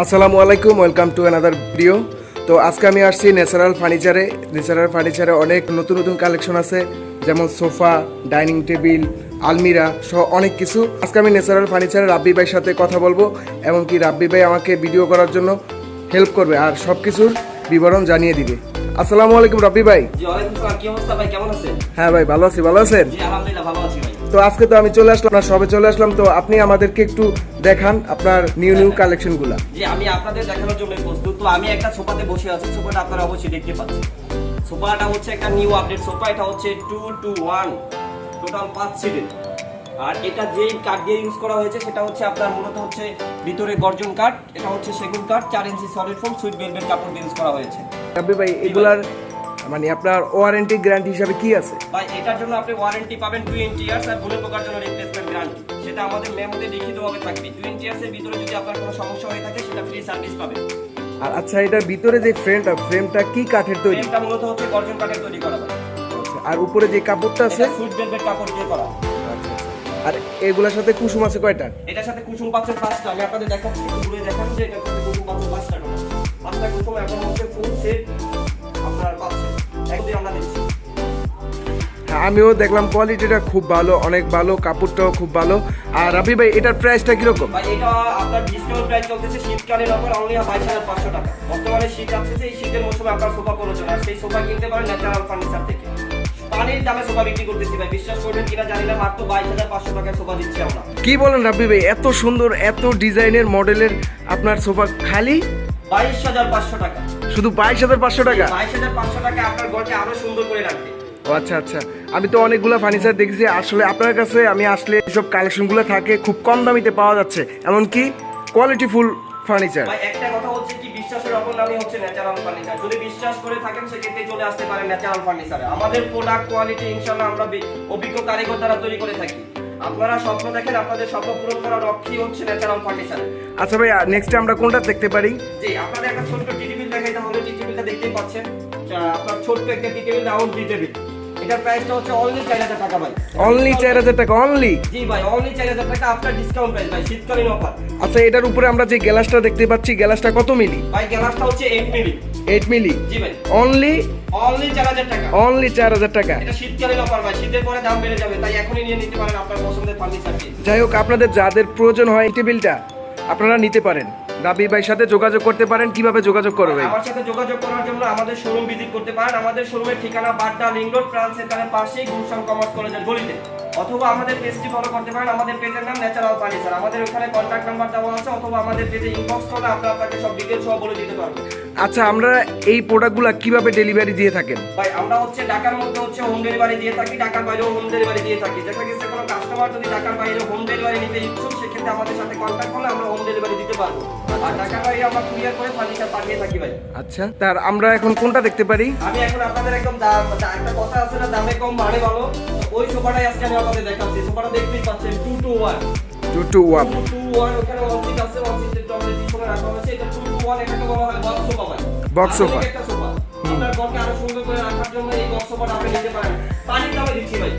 আসসালামু আলাইকুম welcome to another video তো আজকে আমি আসছি ন্যাচারাল ফার্নিচারে ন্যাচারাল ফার্নিচারে অনেক নতুন নতুন কালেকশন আছে যেমন সোফা ডাইনিং টেবিল আলমিরা সহ অনেক কিছু। আজকে আমি ন্যাচারাল ফার্নিচারে রাব্বি ভাইয়ের সাথে কথা বলব এমনকি রাব্বি ভাই আমাকে ভিডিও করার জন্য হেল্প করবে আর সব কিছুর বিবরণ জানিয়ে দিবে। আসসালামু আলাইকুম রাব্বি ভাই। কি অবস্থা ভাই? কেমন আছেন? হ্যাঁ ভাই ভালো আছি ভালো আছেন? জি আলহামদুলিল্লাহ ভালো আছি তো আজকে তো আমি চলে আসলাম না সবে চলে আসলাম তো আপনি আমাদেরকে একটু দেখান আপনার নিউ নিউ কালেকশনগুলা জি আমি আপনাদের দেখানোর জন্য প্রস্তুত। তো আমি একটা সোফাতে বসে আছি সোফাটা আপনারা অবশ্যই দেখতে পাচ্ছেন। সোফাটা হচ্ছে একটা নিউ আপডেট সোফা এটা হচ্ছে টু টু ওয়ান টোটাল পাঁচ সিটের আর এটা যেই কাঠ দিয়ে ইউজ করা হয়েছে সেটা হচ্ছে আপনার মূলত হচ্ছে ভিতরে গর্জন কাঠ এটা হচ্ছে সেগুন কাঠ চার inch solid foam sweet velvet কাপড় দিয়ে ইউজ করা হয়েছে। রাব্বি ভাই এগুলার মানে আপনার ওয়ারেন্টি গ্যারান্টি হিসাবে কি আছে? ভাই এটার জন্য আপনি ওয়ারেন্টি পাবেন টোয়েন্টি ইয়ার্স আর ভুলে পোকার জন্য রিপ্লেসমেন্ট গ্যারান্টি সেটা আমাদের মেমোতে লিখিতভাবে থাকবে। টোয়েন্টি ইয়ার্সের ভিতরে যদি আপনার কোনো সমস্যা হয়ে থাকে সেটা ফ্রি সার্ভিস পাবেন। আর আচ্ছা এটার ভিতরে যে ফ্রেমটা ফ্রেমটা কি কাঠের তৈরি? ফ্রেমটা মূলত হচ্ছে গর্জন কাঠের তৈরি করা আচ্ছা, আর উপরে যে কাপড়টা আছে? এটা সুইট ভেলভেট কাপড় দিয়ে করা। আর এগুলোর সাথে কুসুম আছে কয়টা? এটার সাথে কুসুম পাচ্ছেন পাঁচটা। আমি আপনাদের দেখাচ্ছি ঘুরে দেখাচ্ছি যে এটার কুসুম পাচ্ছেন পাঁচটা পাঁচটা কুসুম এখন হচ্ছে ফুল সেট আপনার পাচ্ছেন একদিন আমরা দিচ্ছি আমিও দেখলাম কোয়ালিটিটা খুব ভালো অনেক ভালো কাপড়টাও খুব ভালো। আর রাবি ভাই এটার প্রাইসটা কীরকম? ভাই এটা আপনার ডিসকাউন্ট প্রাইস চলতেছে শীতকালীন অফার অনলি টাকা। বর্তমানে শীত আসছে এই শীতের মৌসুমে আপনার সোফা প্রয়োজন আর সেই সোফা কিনতে পারেন ন্যাচারাল ফার্নিচার থেকে। পানির দামে সোফা বিক্রি করতেছি ভাই বিশ্বাস করবেন কিনা জানি না মাত্র বাইশ হাজার পাঁচশো টাকায় সোফা দিচ্ছি আমরা। কি বলেন রাব্বি ভাই এত সুন্দর এত ডিজাইনের মডেলের আপনার সোফা খালি? বাইশ হাজার পাঁচশো টাকা। শুধু বাইশ হাজার পাঁচশো টাকা? বাইশ হাজার পাঁচশো টাকা আপনার ঘরকে আরও সুন্দর করে রাখবে। ও আচ্ছা আচ্ছা। আমি তো অনেকগুলো ফার্নিচার দেখেছি। আসলে আপনার কাছে আমি আসলে এসব কালেকশনগুলো থাকে খুব কম দামিতে পাওয়া যাচ্ছে। এমনকি কোয়ালিটিফুল ফার্নিচার একটা কথা হচ্ছে কি বিশ্বাসের অপর নামই হচ্ছে ন্যাচারাল ফার্নিচার যদি বিশ্বাস করে থাকেন সেক্ষেত্রে চলে আসতে পারেন ন্যাচারাল ফার্নিচারে আমাদের প্রোডাক্ট কোয়ালিটি ইনশাআল্লাহ আমরা অভিজ্ঞ কারিগর দ্বারা তৈরি করে থাকি। আপনারা স্বপ্ন দেখেন আপনাদের স্বপ্ন পূরণ করার লক্ষ্যই হচ্ছে ন্যাচারাল ফার্নিচার আচ্ছা ভাই নেক্সটে আমরা কোনটা দেখতে পারি? জি আপনাদের একটা ছোট্ট টি পাচ্ছেন। আপনার ছোট্ট একটা tea table round tea table এটার প্রাইসটা হচ্ছে অনলি চার হাজার টাকা ভাই। অনলি চার হাজার টাকা অনলি জি ভাই অনলি চার হাজার টাকা আপনার ডিসকাউন্ট প্রাইস ভাই শীতকালীন অফার আচ্ছা এটার উপরে আমরা যে গ্লাসটা দেখতে পাচ্ছি গ্লাসটা কত মিলি? ভাই গ্লাসটা হচ্ছে এইট মিলি। এইট মিলি? জি ভাই। অনলি অনলি চার হাজার টাকা। অনলি চার হাজার টাকা। এটা শীতকালীন অফার ভাই শীতের পরে দাম বেড়ে যাবে তাই এখনই নিয়ে নিতে পারেন আপনার পছন্দের ফার্নিচারটি যাই হোক আপনাদের যাদের প্রয়োজন হয় এই টেবিলটা আপনারা নিতে পারেন। রাবি ভাইয়ের সাথে যোগাযোগ করতে পারেন কীভাবে যোগাযোগ করবেন? আমার সাথে যোগাযোগ করার জন্য আমাদের শোরুম ভিজিট করতে পারেন। আমাদের শোরুমের ঠিকানা বাড্ডা লিং রোড প্রাণ সেন্টারের পাশেই গুলশান কমার্স কলেজের গলিতে। অথবা আমাদের পেজটি ফলো করতে পারেন। আমাদের পেজের নাম ন্যাচারাল ফার্নিচার আমাদের ওখানে কন্ট্যাক্ট নাম্বার দেওয়া আছে অথবা আমাদের পেজে ইনবক্স করলে আমরা আপনাকে সব ডিটেলস সহ বলে দিতে পারব। আচ্ছা আমরা এই প্রোডাক্টগুলো কীভাবে ডেলিভারি দিয়ে থাকেন? ভাই আমরা হচ্ছে ঢাকার মধ্যে হচ্ছে হোম ডেলিভারি দিয়ে থাকি ঢাকার বাইরেও হোম ডেলিভারি দিয়ে থাকি। দেখা গেছে কোনো কাস্টমার যদি ঢাকার বাইরে হোম ডেলিভারি নিতে ইচ্ছুক সেক্ষেত্রে আমাদের সাথে কন্ট্যাক্ট করলে আমরা হোম ডেলিভারি দিতে পারব। আচ্ছা তার আমরা এখন কোনটা দেখতে পারি? আমি এখন আপনাদের একদম একটা কথা আছে না দামে কম মানে ভালো। ওই সোফাটাই আজকে আমি আপনাদের দেখাচ্ছি। সোফাটা দেখতেই পাচ্ছেন two two one two two one two two one ওখানে ওয়ান আছে ওয়ান সিট আমাদের পিছনে রাখা হয়েছে। এটা টু টু ওয়ান এটাকে বলা হয় বক্স সোফা ভাই। Box sofa। একটা সোফা আপনার ঘরকে আরও সুন্দর করে রাখার জন্য এই বক্স সোফাটা আপনি নিতে পারেন। পানির দামে দিচ্ছি ভাই।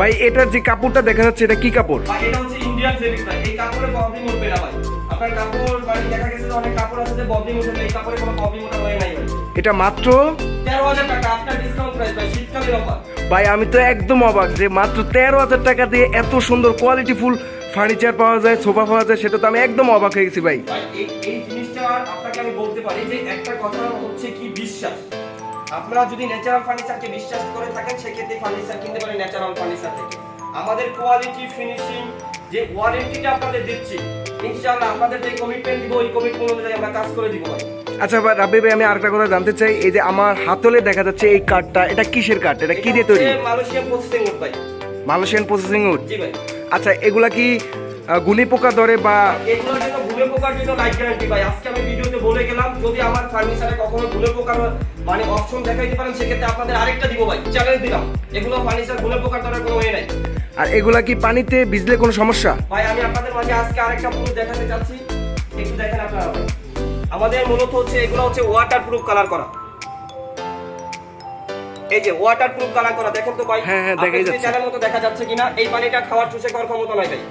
ভাই এটার যে কাপড়টা দেখা যাচ্ছে এটা কি কাপড়? ভাই এটা হচ্ছে ইন্ডিয়ান ফেব্রিক ভাই। এই কাপড়ে প্রবলেম উঠবে না ভাই। আপনার কাপড় দেখা গেছে অনেক কাপড় আছে যে প্রবলেম উঠে এই কাপড়ে কোনো প্রবলেম ওঠা হয় নাই ভাই। এটা মাত্র? তেরো হাজার টাকা আপনার ডিসকাউন্ট প্রাইস ভাই। শীতকালীন অফার ভাই আমি তো একদম অবাক যে মাত্র তেরো হাজার টাকা দিয়ে এত সুন্দর কোয়ালিটি ফুল ফার্নিচার পাওয়া যায় সোফা পাওয়া যায় সেটা তো আমি একদম অবাক হয়ে গেছি ভাই। এই জিনিসটা আপনাকে আমি বলতে পারি যে একটা কথা হচ্ছে কি বিশ্বাস। আপনারা যদি ন্যাচারাল ফার্নিচারকে বিশ্বাস করে থাকেন সেক্ষেত্রে ফার্নিচার কিনতে পারেন ন্যাচারাল ফার্নিচার থেকে। আমাদের কোয়ালিটি ফিনিশিং যে ওয়ারেন্টিটা আপনাদের দিচ্ছি ইনশাআল্লাহ আপনাদের যে কমিটমেন্ট দিব ওই কমিটমেন্ট অনুযায়ী আমরা কাজ করে দিব আচ্ছা ভাই রাব্বি ভাই আমি আরেকটা কথা জানতে চাই এই যে আমার হাতলে দেখা যাচ্ছে এই কাঠটা এটা কিসের কাঠ? এটা কি দিয়ে তৈরি? মালয়েশিয়ান প্রসেসিং উড ভাই। মালয়েশিয়ান প্রসেসিং উড জি ভাই। আচ্ছা এগুলা কি গুলি পোকা ধরে বা এগুলোর জন্য ভুলে পোকার জন্য লাইফ গ্যারান্টি ভাই আজকে আমি ভিডিওতে বলে গেলাম যদি আমার ফার্নিচারে কখনো ভুলে পোকার মানে অপশন দেখাইতে পারেন সেক্ষেত্রে আপনাদের আরেকটা দিব ভাই চ্যালেঞ্জ দিলাম। এগুলো ফার্নিচার ভুলে পোকার ধরার কোনো ওয়ে নাই। আর এগুলা কি পানিতে ভিজলে কোনো সমস্যা? ভাই আমি আপনাদের মাঝে আজকে আরেকটা প্রুফ দেখাতে চাচ্ছি। একটু দেখেন আপনারা আমাদের মূলত হচ্ছে এগুলো হচ্ছে ওয়াটার প্রুফ কালার করা। এই যে ওয়াটার প্রুফ কালার করা দেখেন তো ভাই। হ্যাঁ, হ্যাঁ, দেখাই যাচ্ছে। মতো দেখা যাচ্ছে কিনা? এই পানিটা খাওয়ার চুষে খাওয়ার ক্ষমতা নাই ভাই।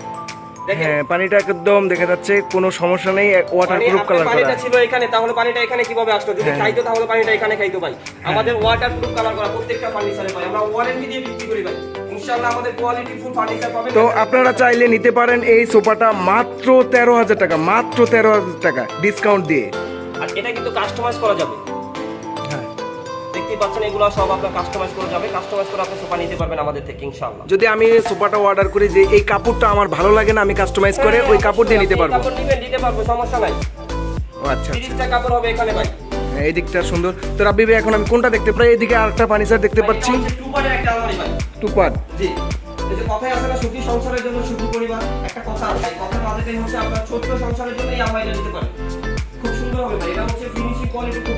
হ্যাঁ পানিটা একদম দেখা যাচ্ছে কোনো সমস্যা নেই ওয়াটার মানে প্রুফ কালার করা পানিটা ছিল এখানে তাহলে পানিটা এখানে কীভাবে আসতো? যদি হ্যাঁ। খাইতো তাহলে পানিটা এখানে খাইতো ভাই। আমাদের ওয়াটার প্রুফ কালার করা প্রত্যেকটা ফার্নিচারে ভাই আমরা ওয়ারেন্টি দিয়ে বিক্রি করি ভাই। আমাদের তো আপনারা চাইলে নিতে পারেন এই সোফাটা মাত্র তেরো হাজার টাকা মাত্র তেরো হাজার টাকা ডিসকাউন্ট দিয়ে। আর এটা কিন্তু কাস্টমাইজ করা যাবে। হ্যাঁ। দেখতেই পাচ্ছেন এগুলো সব আপনার কাস্টমাইজ করা যাবে। কাস্টমাইজ করে আপনি সোফা নিতে পারবেন আমাদের থেকে ইনশাআল্লাহ। যদি আমি সোফাটা অর্ডার করি যে এই কাপড়টা আমার ভালো লাগে না আমি কাস্টমাইজ করে ওই কাপড় দিয়ে নিতে পারব। কাপড় নিবেন দিতে পারব সমস্যা নাই। ও আচ্ছা আচ্ছা। তিরিশটা কাপড় হবে এখানে ভাই। এই দিকটা সুন্দর। তো রাব্বি ভাই এখন আমি কোনটা দেখতে পাই এদিকে আরেকটা ফার্নিচার দেখতে পাচ্ছি। টু পার্টের একটা আলমারি ভাই। টু পার্ট জি। এই যে কথাই আছে না সুখী সংসারের জন্য সুখী পরিবার। একটা কথা আছে মাঝেটাই হচ্ছে আপনার ছোট্ট সংসারের জন্য এই আলমারিটা নিতে পারেন। খুব সুন্দর হবে ভাই। এটা হচ্ছে ফিনিশিং কোয়ালিটি খুব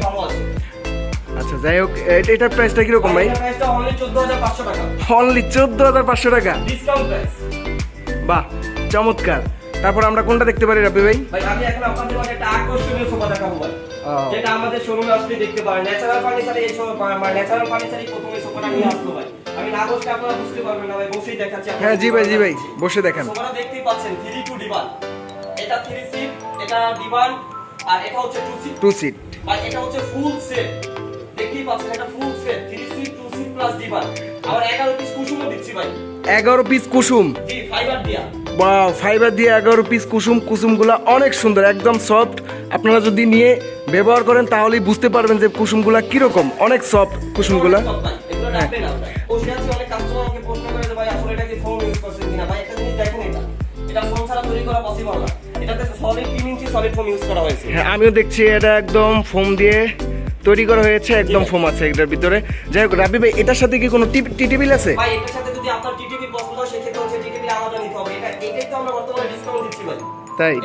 আচ্ছা যাই হোক এটার প্রাইসটা কীরকম ভাই? অনলি 14500 টাকা। অনলি চোদ্দ হাজার পাঁচশো টাকা? বাহ চমৎকার। তারপর আমরা কোনটা দেখতে পারি রাব্বি ভাই? ভাই আমি এখন আপনাদের মাঝে একটা আকর্ষণীয় সোফা দেখাবো ভাই। যেটা আমাদের শোরুমে আসলে দেখতে পারেন ন্যাচারাল ফার্নিচারে এই সোফা ন্যাচারাল ফার্নিচারই প্রথমে সোফাটা নিয়ে আসলো ভাই। আমি না বসলে আপনারা বুঝতে পারবেন না ভাই বসেই দেখাচ্ছি হ্যাঁ জি ভাই জি ভাই বসে দেখেন। সোফাটা দেখতেই পাচ্ছেন থ্রি টু ডিভান এটা থ্রি সিট এটা ডিভান আর এটা হচ্ছে টু সিট টু সিট ভাই এটা হচ্ছে ফুল সেট পাচ্ছেন ফুল সেট প্লাস আবার এগারো পিস কুসুমও দিচ্ছি ভাই। এগারো পিস কুসুম? জি ফাইবার দিয়া। বা ফাইবার দিয়ে এগারো পিস কুসুম কুসুমগুলো অনেক সুন্দর একদম সফট আপনারা যদি নিয়ে ব্যবহার করেন তাহলেই বুঝতে পারবেন যে কুসুমগুলা কীরকম অনেক সফট কুসুমগুলা। হ্যাঁ আমিও দেখছি এটা একদম ফোম দিয়ে তৈরি করা হয়েছে একদম ফোম আছে এটার ভিতরে যাই হোক রাবি ভাই এটার সাথে কি কোনো টি টেবিল আছে ভাই, এটার সাথে যদি আপনার TTV পছন্দ হয়, সেক্ষেত্রে হচ্ছে TTV আলাদা নিতে হবে। এটা- এটাই তো আমরা বর্তমানে discount দিচ্ছি ভাই। তাই।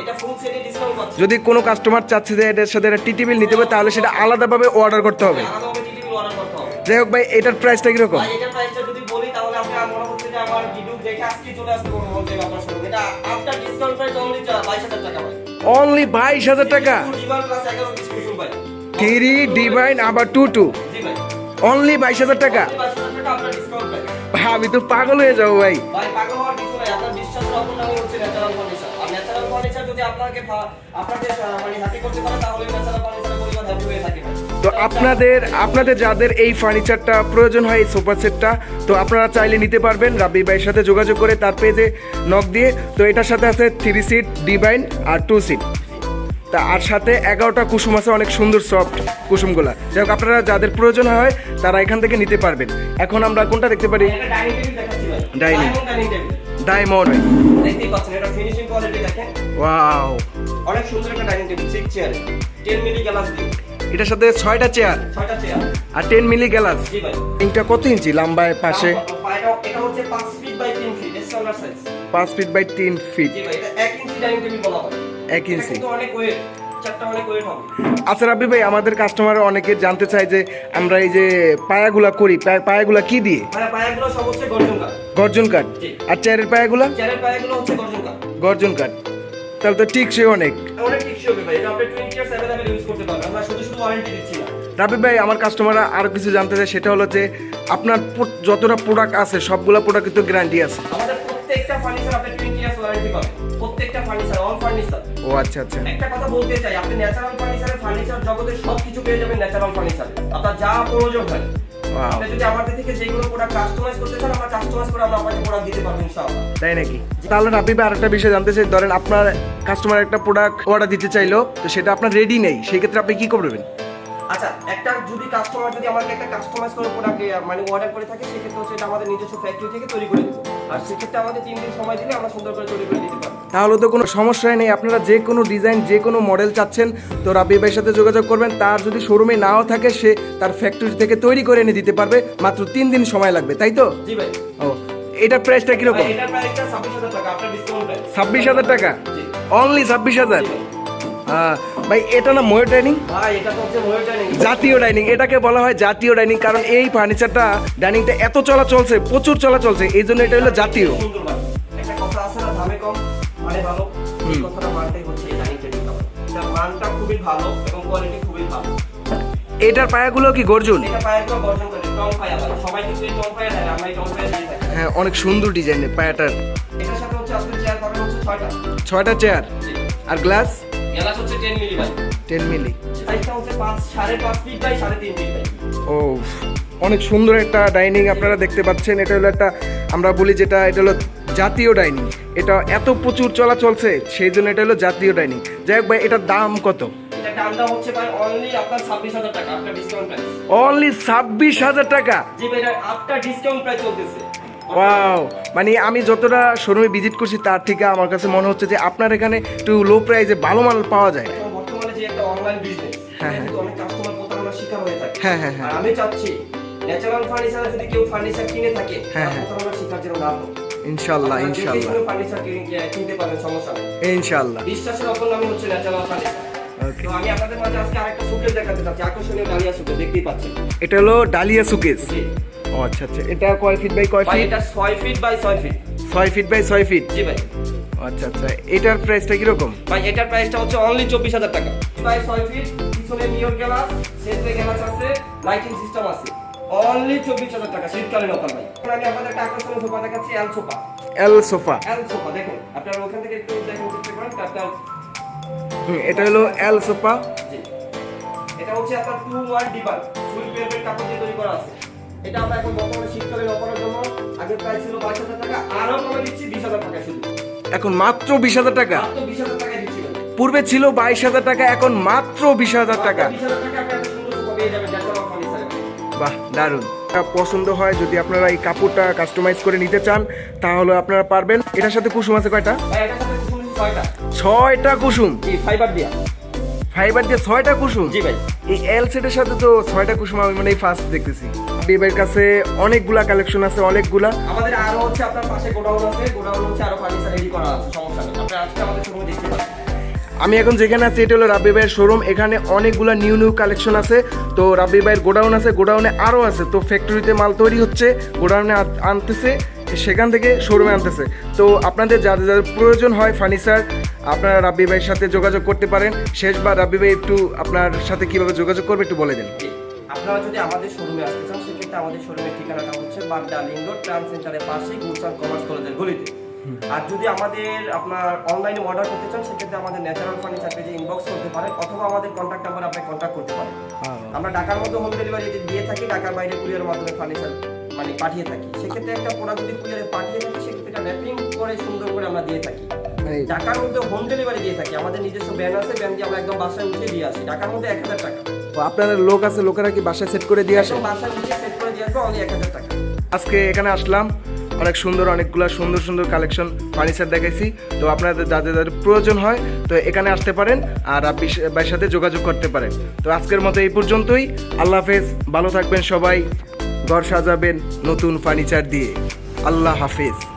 যদি কোনো কাস্টমার চাচ্ছে যে এটার সাথে একটা টি টেবিল নিতে হবে তাহলে সেটা আলাদাভাবে অর্ডার করতে হবে আলাদাভাবে TTV order করতে হবে। যাই হোক ভাই এটার প্রাইসটা কীরকম ভাই, এটার price টা যদি বলি, তাহলে আপনার হচ্ছে যে আমার video দেখে আজকেই চলে আসতে বলব যে আপনার showroom। এটা after discount price only 22,000 টাকা ভাই। অনলি বাইশ হাজার টাকা থ্রি ডিভাইন আবার টু টু অনলি বাইশ হাজার টাকা। আমি তো পাগল হয়ে যাব ভাই। মানে ভাই। তো আপনাদের আপনাদের যাদের এই ফার্নিচারটা প্রয়োজন হয় এই সোফা সেটটা তো আপনারা চাইলে নিতে পারবেন। রাব্বি ভাইয়ের সাথে যোগাযোগ করে তার পেজে নক দিয়ে। তো এটার সাথে আছে থ্রি সিট ডিভাইন আর টু সিট তা আর সাথে এগারোটা কুসুম আছে অনেক সুন্দর সফট কুসুমগুলা। যাই হোক আপনারা যাদের প্রয়োজন হয় তারা এখান থেকে নিতে পারবেন। এখন আমরা কোনটা দেখতে পারি? ডাইনিং ডায়মন্ড দেখতেই পাচ্ছেন এটা ফিনিশিং কোয়ালিটি দেখেন। ওয়াও অনেক সুন্দর একটা ডাইনিং টেবিল সিক্স চেয়ারে 10 মিলি গ্লাস এটার সাথে ছয়টা চেয়ার ছয়টা চেয়ার আর টেন মিলি গ্লাস জি ভাই। কত ইঞ্চি? লম্বায় পাশে? এটা- এটা হচ্ছে 5 feet by 3 feet standard size পাঁচ ফিট বাই তিন ফিট জি ভাই এটা 1 ইঞ্চি ডাইনিং টেবিল বলা হয়। এক ইঞ্চি অনেক ওয়েট আচ্ছা রাব্বি ভাই আমাদের কাস্টমার অনেকে জানতে চায় যে আমরা এই যে পায়াগুলা করি পায়া- পায়াগুলা কি দিয়ে? পায়াগুলো সব হচ্ছে গর্জন কাঠ। গর্জন কাঠ। আর চেয়ারের পায়াগুলা? চেয়ারের পায়াগুলো হচ্ছে গর্জন কাঠ। গর্জন কাঠ। তাহলে তো ঠিক সে অনেক অনেক টিকসই হবে ভাই। এটা আপনি 20 ইয়ার্স অ্যাভেলেবল ইউজ করতে পারবেন আমরা শুধু শুধু ওয়ারেন্টি দিচ্ছি না। রাব্বি ভাই আমার কাস্টমাররা আরও কিছু জানতে চায় সেটা হলো যে আপনার যতটা প্রোডাক্ট আছে সবগুলা প্রোডাক্ট কিন্তু গ্যারান্টি আছে। আমাদের প্রত্যেকটা ফার্নিচার আপনি 20 ইয়ার্স ওয়ারেন্টি পাবেন। ফার্নিচার অল ফার্নিচার ও আচ্ছা আচ্ছা। একটা কথা বলতে চাই আপনি ন্যাচারাল ফার্নিচারে ফার্নিচার জগতে সবকিছু পেয়ে যাবেন ন্যাচারাল ফার্নিচারে আপনার যা প্রয়োজন হয়। আপনি যদি আমাদের থেকে যেগুলো প্রোডাক্ট কাস্টমাইজ করতে চান আমরা কাস্টমাইজ করে আমরা আপনাকে প্রোডাক্ট দিতে পারব ইনশাআল্লাহ। তাই নাকি? তাহলে রাব্বি ভাই আরেকটা বিষয় জানতে চাই। ধরেন আপনার কাস্টমার একটা প্রোডাক্ট অর্ডার দিতে চাইলো তো সেটা আপনার রেডি নেই সেই ক্ষেত্রে আপনি কি করবেন? আচ্ছা একটা যদি কাস্টমার যদি আমাকে একটা কাস্টমাইজ করে প্রোডাক্ট মানে অর্ডার করে থাকে সেক্ষেত্রে হচ্ছে এটা আমাদের নিজস্ব ফ্যাক্টরি থেকে তৈরি করে দেবো আর সেক্ষেত্রে আমাদের তিন দিন সময় দিলে আমরা সুন্দর করে তৈরি করে দিতে পারব। তাহলে তো কোনো সমস্যাই নেই আপনারা যে কোনো ডিজাইন যে কোনো মডেল চাচ্ছেন তো রাব্বি ভাইয়ের সাথে যোগাযোগ করবেন। তার যদি শোরুমে নাও থাকে সে তার ফ্যাক্টরি থেকে তৈরি করে এনে দিতে পারবে। মাত্র তিন দিন সময় লাগবে তাই তো? জি ভাই। ও এটার প্রাইসটা কীরকম? ছাব্বিশ হাজার টাকা। অনলি ছাব্বিশ হাজার ভাই এটা না ময়ূর ডাইনিং? জাতীয় ডাইনিং। এটাকে বলা হয় জাতীয় ডাইনিং কারণ এই ফার্নিচারটা ডাইনিংটা এত চলা চলছে প্রচুর চলা চলছে এই জন্য এটা হলো জাতীয়। মানে এটার পায়াগুলো কি গর্জুন? হ্যাঁ অনেক সুন্দর ডিজাইনের পায়াটার। ছয়টা। চেয়ার আর গ্লাস গ্লাস হচ্ছে টেন মিলি ভাই। টেন মিলি সাইজটা হচ্ছে পাঁচ সাড়ে পাঁচ ফিট বাই সাড়ে তিন ফিট ভাই। ও অনেক সুন্দর একটা ডাইনিং আপনারা দেখতে পাচ্ছেন। এটা হলো একটা আমরা বলি যেটা এটা হলো জাতীয় ডাইনিং এটা এত প্রচুর চলা চলছে সেই জন্য এটা হলো জাতীয় ডাইনিং যাই হোক ভাই এটার দাম কত? দামটা হচ্ছে ভাই অনলি আপনার ছাব্বিশ হাজার টাকা আপনার ডিসকাউন্ট প্রাইস অনলি ছাব্বিশ হাজার টাকা? জি ভাই এটা ডিসকাউন্ট প্রাইস চলতেছে। ওয়াও মানে আমি যতটা শোরুমে ভিজিট করছি তার থেকে আমার কাছে মনে হচ্ছে যে আপনার এখানে একটু লো প্রাইসে ভালো মাল পাওয়া যায়। বর্তমানে যে একটা অনলাইন বিজনেস হ্যাঁ, হ্যাঁ। অনেক কাস্টমার প্রতারণার শিকার হয়ে থাকে। হ্যাঁ, হ্যাঁ, হ্যাঁ। আমি চাচ্ছি ন্যাচারাল ফার্নিচার যদি কেউ ফার্নিচার কিনে থাকে হ্যাঁ, হ্যাঁ। প্রতারণার শিকার যেন না হয়। ইনশাল্লাহ আপনারা ইনশাল্লাহ। ফার্নিচার কিনতে পারবেন সমস্যা নেই। ইনশাল্লাহ। বিশ্বাসের অপর নামই হচ্ছে ন্যাচারাল ফার্নিচার আমি আপনাদের মাঝে আজকে আরেকটা সুকেস দেখাতে চাচ্ছি। আকর্ষণীয় ডালিয়া সুকেস দেখতেই পাচ্ছেন। এটা হলো ডালিয়া সুকেস জি। ও আচ্ছা আচ্ছা। এটা কয় ফিট বাই কয় ফিট এটা ছয় ফিট বাই ছয় ফিট ছয় ফিট বাই ছয় ফিট জি ভাই। আচ্ছা আচ্ছা। এটার প্রাইসটা কীরকম? ভাই এটার প্রাইসটা হচ্ছে অনলি চব্বিশ হাজার টাকা। বাই ছয় ফিট পিছনে মিরর গ্লাস সেন্ট্রে গ্লাস আছে লাইটিং সিস্টেম আছে। অনলি চব্বিশ হাজার টাকা শীতকালীন অফার ভাই। আমি আপনাদের একটা আকর্ষণীয় সোফা দেখাচ্ছি L sofa L sofa L sofa দেখুন। আপনার ওখান থেকে একটু দেখুন চেষ্টা করেন আপনার হুম এটা হলো এল সোফা জি। এটা হচ্ছে আপনার টু ওয়ান ডিবার ফুল পেপার কাপড় দিয়ে তৈরি করা আছে। এটা আমরা এখন বর্তমানে শীতকালীন অফারের জন্য প্রাইস ছিল বাইশ হাজার টাকা আরও কমে দিচ্ছি বিশ হাজার টাকা শুধু। এখন মাত্র বিশ হাজার টাকা? মাত্র বিশ হাজার টাকায় দিচ্ছি পূর্বে ছিল বাইশ হাজার টাকা এখন মাত্র বিশ হাজার টাকা। টাকা বাহ দারুণ। পছন্দ হয় যদি আপনারা এই কাপড়টা কাস্টমাইজ করে নিতে চান তাহলে আপনারা পারবেন। এটার সাথে কুসুম আছে কয়টা? ছয়টা। কুসুম? ফাইবার দিয়া। ফাইবার দিয়ে ছয়টা কুসুম? জি ভাই। এই এল সেটের সাথে তো ছয়টা কুসুম আমি মানে ফার্স্ট দেখতেছি। বিবের কাছে অনেকগুলা কালেকশন আছে অনেকগুলা। আমাদের আরও হচ্ছে আপনার পাশে গোডাউন আছে গোডাউন হচ্ছে আরও ফার্নিচার রেডি করা আছে সমস্যা নেই। আপনি আজকে আমাদের শোরুমে দেখতে পাবেন আমি এখন যেখানে আছি এটা হলো রাব্বি ভাইয়ের শোরুম এখানে অনেকগুলা নিউ নিউ কালেকশন আছে। তো রাব্বি ভাইয়ের গোডাউন আছে গোডাউনে আরও আছে। তো ফ্যাক্টরিতে মাল তৈরি হচ্ছে গোডাউনে আনতেছে সেখান থেকে শোরুমে আনতেছে। তো আপনাদের যাদের যাদের প্রয়োজন হয় ফার্নিচার আপনারা রাব্বি ভাইয়ের সাথে যোগাযোগ করতে পারেন। শেষবার রাব্বি ভাই একটু আপনার সাথে কীভাবে যোগাযোগ করবে একটু বলে দিন। আপনারা যদি আমাদের শোরুমে আসতে চান সেক্ষেত্রে আমাদের শোরুমের ঠিকানাটা হচ্ছে বাড্ডা লিং রোড ট্রান্স সেন্টারের পাশে গুলশান কমার্স কলেজের গলিতে। আর যদি আমাদের আপনার অনলাইনে অর্ডার করতে চান সেক্ষেত্রে আমাদের ন্যাচারাল ফার্নিচার পেজে ইনবক্স করতে পারেন অথবা আমাদের কন্ট্যাক্ট নাম্বার আপনি কন্ট্যাক্ট করতে পারেন। আমরা ঢাকার মধ্যে হোম ডেলিভারি দিয়ে থাকি ঢাকার বাইরে কুরিয়ারের মাধ্যমে ফার্নিচার মানে পাঠিয়ে থাকি। সেক্ষেত্রে একটা প্রোডাক্ট যদি কুরিয়ারে পাঠিয়ে থাকি সেক্ষেত্রে এটা র্যাপিং করে সুন্দর করে আমরা দিয়ে থাকি। ঢাকার মধ্যে হোম ডেলিভারি দিয়ে থাকি আমাদের নিজস্ব ব্যান আছে ব্যান দিয়ে আমরা একদম বাসায় উঠে দিয়ে আসি। ঢাকার মধ্যে এক হাজার টাকা। আপনাদের লোক আছে লোকেরা কি বাসায় সেট করে দিয়ে আসে? বাসায় উঠে আজকে এখানে আসলাম, অনেক সুন্দর, অনেকগুলো সুন্দর সুন্দর কালেকশন ফার্নিচার দেখাইছি। তো আপনাদের, যাদের যাদের প্রয়োজন হয়, তো এখানে আসতে পারেন আর আপনি সাথে যোগাযোগ করতে পারেন। তো আজকের মতো এই পর্যন্তই। আল্লাহ হাফেজ, ভালো থাকবেন সবাই, ঘর সাজাবেন নতুন ফার্নিচার দিয়ে। আল্লাহ হাফেজ।